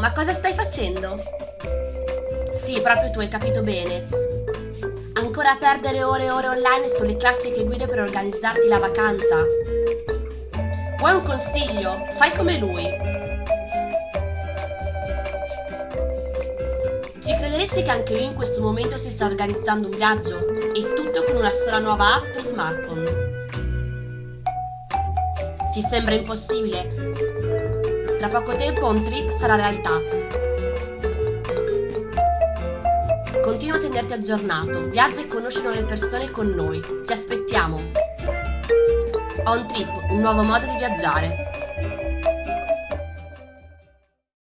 ma cosa stai facendo? Sì, proprio tu hai capito bene. Ancora a perdere ore e ore online sulle classiche guide per organizzarti la vacanza. Vuoi un consiglio? Fai come lui. Ci crederesti che anche lui in questo momento si sta organizzando un viaggio? E tutto con una sola nuova app per smartphone. Ti sembra impossibile? Tra poco tempo un trip sarà realtà. Continua a tenerti aggiornato, viaggia e conosci nuove persone con noi. Ti aspettiamo! On Trip, un nuovo modo di viaggiare.